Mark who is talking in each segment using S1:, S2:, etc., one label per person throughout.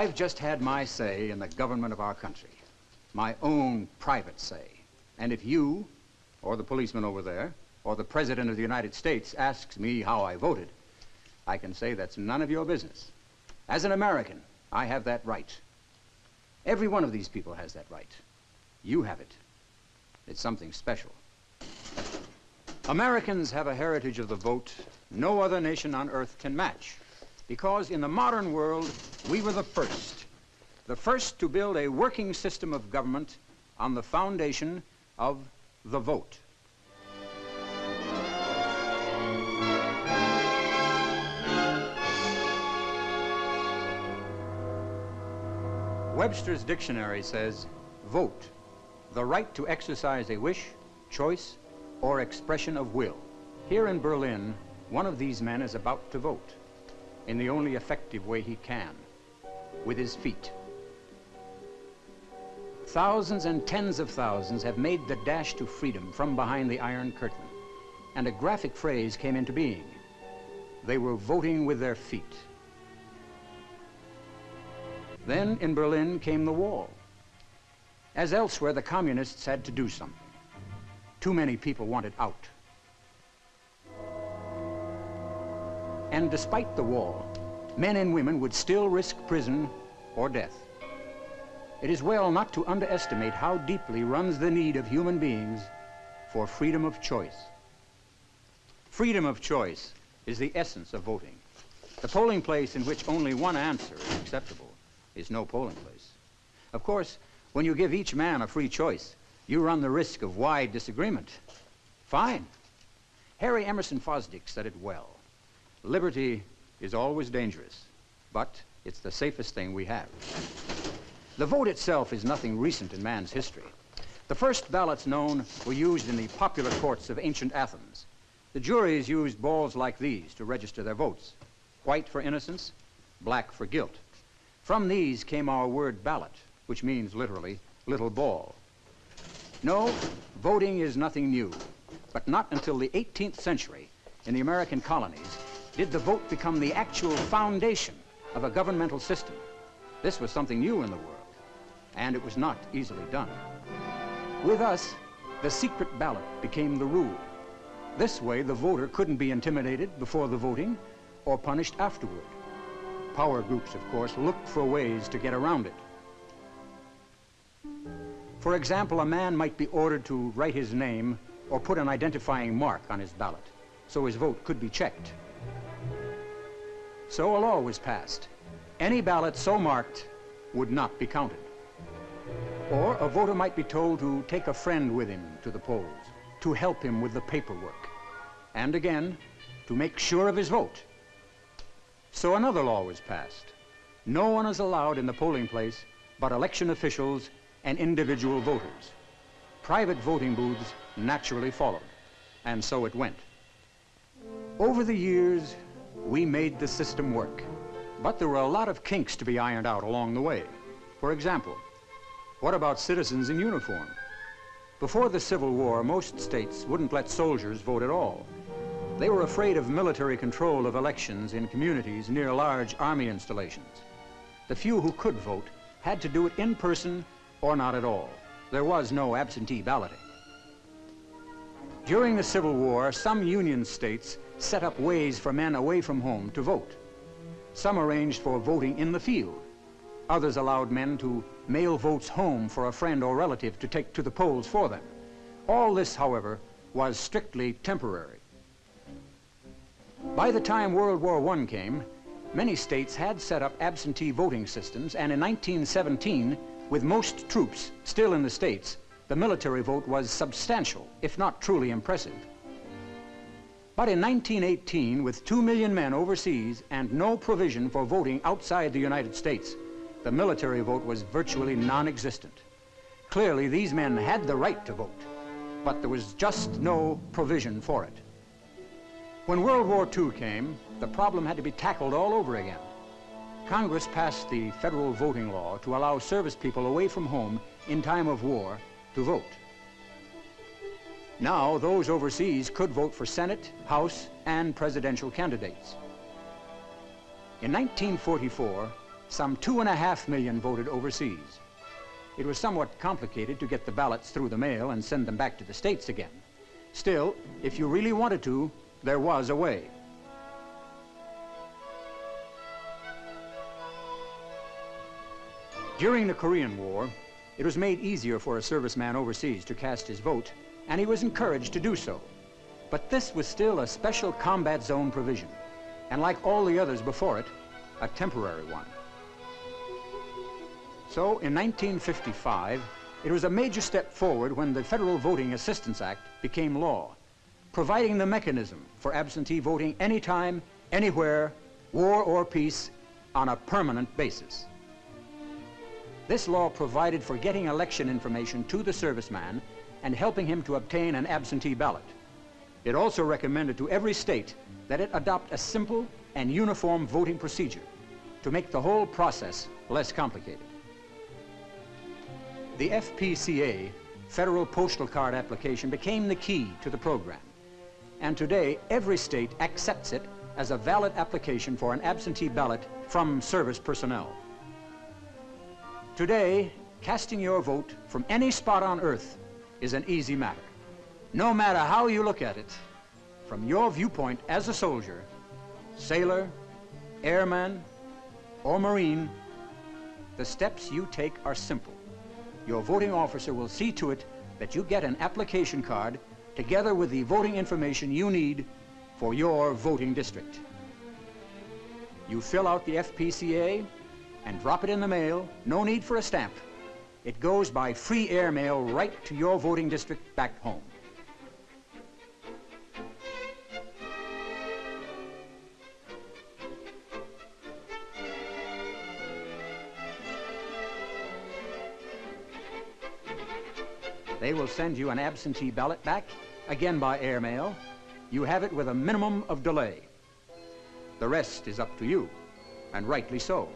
S1: I've just had my say in the government of our country. My own private say. And if you, or the policeman over there, or the President of the United States asks me how I voted, I can say that's none of your business. As an American, I have that right. Every one of these people has that right. You have it. It's something special. Americans have a heritage of the vote no other nation on earth can match. Because in the modern world, we were the first. The first to build a working system of government on the foundation of the vote. Webster's dictionary says, vote, the right to exercise a wish, choice, or expression of will. Here in Berlin, one of these men is about to vote in the only effective way he can, with his feet. Thousands and tens of thousands have made the dash to freedom from behind the Iron Curtain, and a graphic phrase came into being. They were voting with their feet. Then in Berlin came the wall. As elsewhere, the communists had to do something. Too many people wanted out. And despite the wall, men and women would still risk prison or death. It is well not to underestimate how deeply runs the need of human beings for freedom of choice. Freedom of choice is the essence of voting. The polling place in which only one answer is acceptable is no polling place. Of course, when you give each man a free choice, you run the risk of wide disagreement. Fine. Harry Emerson Fosdick said it well. Liberty is always dangerous, but it's the safest thing we have. The vote itself is nothing recent in man's history. The first ballots known were used in the popular courts of ancient Athens. The juries used balls like these to register their votes. White for innocence, black for guilt. From these came our word ballot, which means literally little ball. No, voting is nothing new, but not until the 18th century in the American colonies did the vote become the actual foundation of a governmental system. This was something new in the world, and it was not easily done. With us, the secret ballot became the rule. This way, the voter couldn't be intimidated before the voting or punished afterward. Power groups, of course, looked for ways to get around it. For example, a man might be ordered to write his name or put an identifying mark on his ballot so his vote could be checked. So a law was passed. Any ballot so marked would not be counted. Or a voter might be told to take a friend with him to the polls, to help him with the paperwork, and again, to make sure of his vote. So another law was passed. No one is allowed in the polling place but election officials and individual voters. Private voting booths naturally followed, and so it went. Over the years, we made the system work. But there were a lot of kinks to be ironed out along the way. For example, what about citizens in uniform? Before the Civil War, most states wouldn't let soldiers vote at all. They were afraid of military control of elections in communities near large army installations. The few who could vote had to do it in person or not at all. There was no absentee balloting. During the Civil War, some Union states set up ways for men away from home to vote. Some arranged for voting in the field. Others allowed men to mail votes home for a friend or relative to take to the polls for them. All this, however, was strictly temporary. By the time World War I came, many states had set up absentee voting systems, and in 1917, with most troops still in the states, the military vote was substantial, if not truly impressive. But in 1918, with two million men overseas and no provision for voting outside the United States, the military vote was virtually non-existent. Clearly, these men had the right to vote, but there was just no provision for it. When World War II came, the problem had to be tackled all over again. Congress passed the federal voting law to allow service people away from home in time of war to vote. Now, those overseas could vote for Senate, House, and presidential candidates. In 1944, some two and a half million voted overseas. It was somewhat complicated to get the ballots through the mail and send them back to the states again. Still, if you really wanted to, there was a way. During the Korean War, it was made easier for a serviceman overseas to cast his vote, and he was encouraged to do so. But this was still a special combat zone provision, and like all the others before it, a temporary one. So in 1955, it was a major step forward when the Federal Voting Assistance Act became law, providing the mechanism for absentee voting anytime, anywhere, war or peace, on a permanent basis. This law provided for getting election information to the serviceman and helping him to obtain an absentee ballot. It also recommended to every state that it adopt a simple and uniform voting procedure to make the whole process less complicated. The FPCA, Federal Postal Card Application, became the key to the program. And today, every state accepts it as a valid application for an absentee ballot from service personnel. Today, casting your vote from any spot on earth is an easy matter. No matter how you look at it, from your viewpoint as a soldier, sailor, airman, or Marine, the steps you take are simple your voting officer will see to it that you get an application card together with the voting information you need for your voting district. You fill out the FPCA and drop it in the mail, no need for a stamp. It goes by free air mail right to your voting district back home. They will send you an absentee ballot back, again by airmail. You have it with a minimum of delay. The rest is up to you, and rightly so.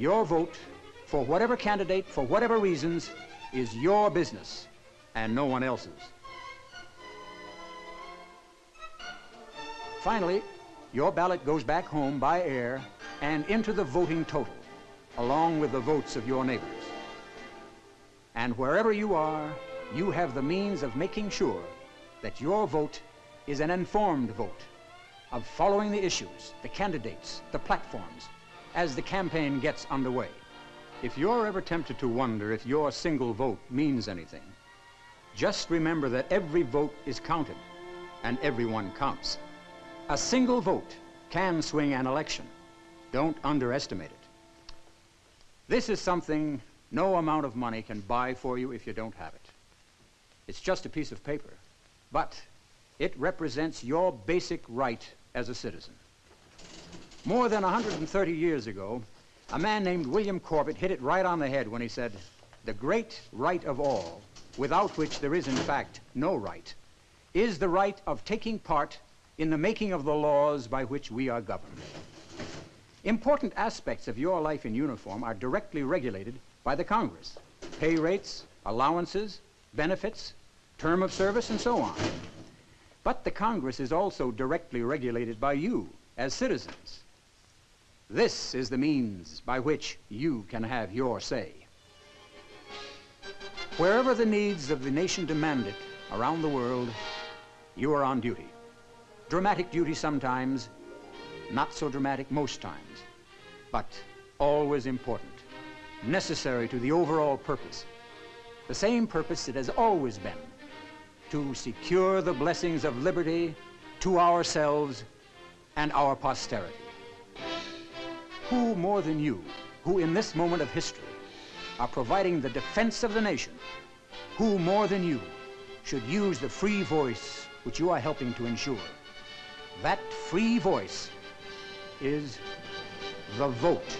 S1: Your vote, for whatever candidate, for whatever reasons, is your business and no one else's. Finally, your ballot goes back home by air and into the voting total, along with the votes of your neighbors. And wherever you are, you have the means of making sure that your vote is an informed vote, of following the issues, the candidates, the platforms, as the campaign gets underway. If you're ever tempted to wonder if your single vote means anything, just remember that every vote is counted and everyone counts. A single vote can swing an election. Don't underestimate it. This is something no amount of money can buy for you if you don't have it. It's just a piece of paper, but it represents your basic right as a citizen. More than 130 years ago, a man named William Cobbett hit it right on the head when he said, the great right of all, without which there is in fact no right, is the right of taking part in the making of the laws by which we are governed. Important aspects of your life in uniform are directly regulated by the Congress. Pay rates, allowances, benefits, term of service, and so on. But the Congress is also directly regulated by you as citizens. This is the means by which you can have your say. Wherever the needs of the nation demand it around the world, you are on duty. Dramatic duty sometimes, not so dramatic most times, but always important, necessary to the overall purpose. The same purpose it has always been, to secure the blessings of liberty to ourselves and our posterity. Who more than you, who in this moment of history are providing the defense of the nation, who more than you should use the free voice which you are helping to ensure? That free voice is the vote.